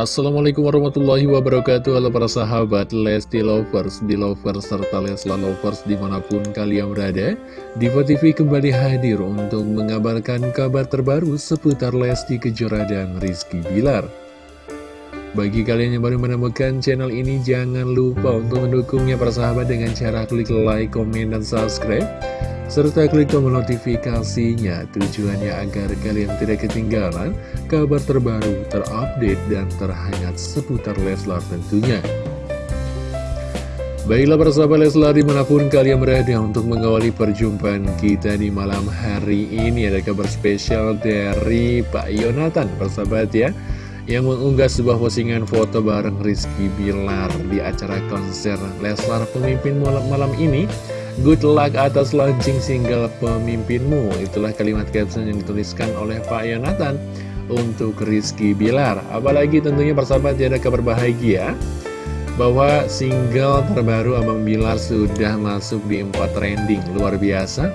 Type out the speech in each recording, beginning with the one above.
Assalamualaikum warahmatullahi wabarakatuh. Halo para sahabat Lesti Lovers, Belovers, serta Lesla Lovers di mana pun kalian berada. Diva TV kembali hadir untuk mengabarkan kabar terbaru seputar Lesti Kejora dan Rizky Bilar. Bagi kalian yang baru menemukan channel ini jangan lupa untuk mendukungnya para sahabat dengan cara klik like, komen, dan subscribe serta klik tombol notifikasinya tujuannya agar kalian tidak ketinggalan kabar terbaru, terupdate, dan terhangat seputar Leslar tentunya. Baiklah para sahabat Leslar di mana pun kalian berada untuk mengawali perjumpaan kita di malam hari ini ada kabar spesial dari Pak Yonatan persahabat ya yang mengunggah sebuah postingan foto bareng Rizky Bilar di acara konser Leslar pemimpin malam, malam ini Good luck atas launching single pemimpinmu. Itulah kalimat caption yang dituliskan oleh Pak Yonatan Untuk Rizky Bilar. Apalagi tentunya persahabat ada kabar bahagia Bahwa single terbaru Abang Bilar sudah masuk di 4 trending. Luar biasa.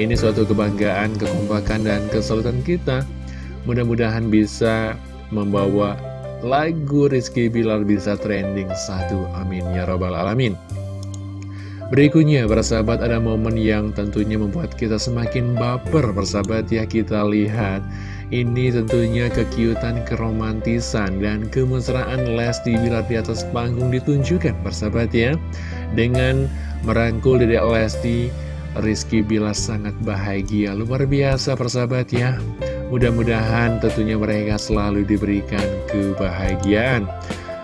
Ini suatu kebanggaan, kekompakan, dan kesulitan kita. Mudah-mudahan bisa membawa lagu Rizky Bilar bisa trending. Satu Amin. Ya robbal alamin Berikutnya, persahabat ada momen yang tentunya membuat kita semakin baper, persahabat ya kita lihat. Ini tentunya kekiutan, keromantisan, dan kemesraan Lesti Bilar di atas panggung ditunjukkan, persahabat ya. Dengan merangkul Dedek Lesti, Rizky Bilar sangat bahagia, luar biasa persahabat ya. Mudah-mudahan tentunya mereka selalu diberikan kebahagiaan.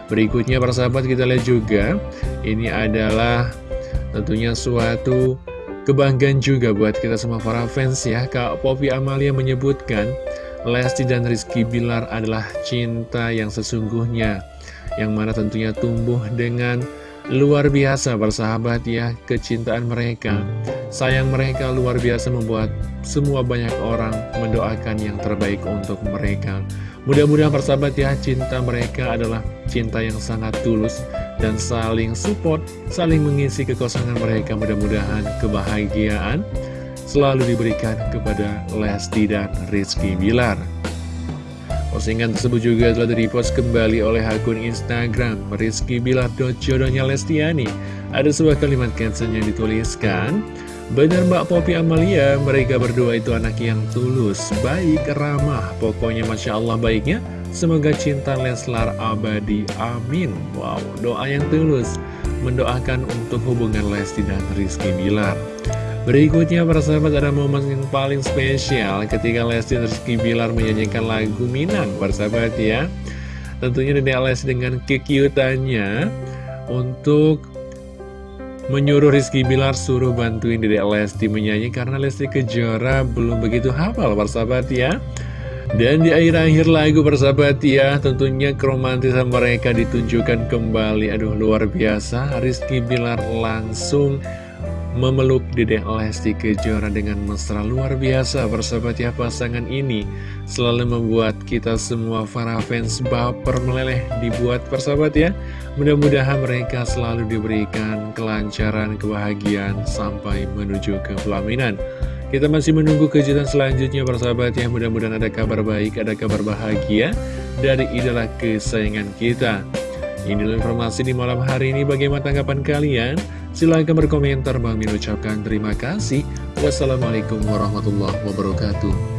Berikutnya persahabat kita lihat juga, ini adalah Tentunya suatu kebanggaan juga buat kita semua para fans ya. Kak Popi Amalia menyebutkan Lesti dan Rizky Bilar adalah cinta yang sesungguhnya Yang mana tentunya tumbuh dengan luar biasa bersahabat ya Kecintaan mereka Sayang mereka luar biasa membuat semua banyak orang mendoakan yang terbaik untuk mereka Mudah-mudahan persahabat ya cinta mereka adalah cinta yang sangat tulus dan saling support, saling mengisi kekosongan mereka. Mudah-mudahan kebahagiaan selalu diberikan kepada Lesti dan Rizky Bilar. Postingan tersebut juga telah direpost kembali oleh akun Instagram Rizky Bilar jodohnya Lestiani. Ada sebuah kalimat caption yang dituliskan, Benar Mbak Popi Amalia, mereka berdua itu anak yang tulus, baik, ramah, pokoknya Masya Allah baiknya. Semoga cinta Leslar abadi, amin. Wow, doa yang tulus. Mendoakan untuk hubungan Lesti dan Rizky Bilar. Berikutnya para sahabat ada momen yang paling spesial Ketika Lesti dan Rizky Bilar menyanyikan lagu Minang. Para sahabat ya. Tentunya Dede dengan kekiutannya Untuk menyuruh Rizky Bilar suruh bantuin Dede Lesti menyanyi Karena Lesti Kejora belum begitu hafal para sahabat ya. Dan di akhir-akhir lagu persahabat ya Tentunya keromantisan mereka ditunjukkan kembali. Aduh luar biasa. Rizky Bilar langsung memeluk Dedek Lesti Kejora dengan mesra luar biasa Persahabat ya pasangan ini Selalu membuat kita semua para fans baper meleleh dibuat persahabat ya. Mudah-mudahan mereka selalu diberikan kelancaran, kebahagiaan Sampai menuju ke pelaminan. Kita masih menunggu kejutan selanjutnya persahabat ya. Mudah-mudahan ada kabar baik, ada kabar bahagia Dari idola kesayangan kita. Inilah informasi di malam hari ini. Bagaimana tanggapan kalian? Silahkan berkomentar Bang Min ucapkan terima kasih. Wassalamualaikum warahmatullahi wabarakatuh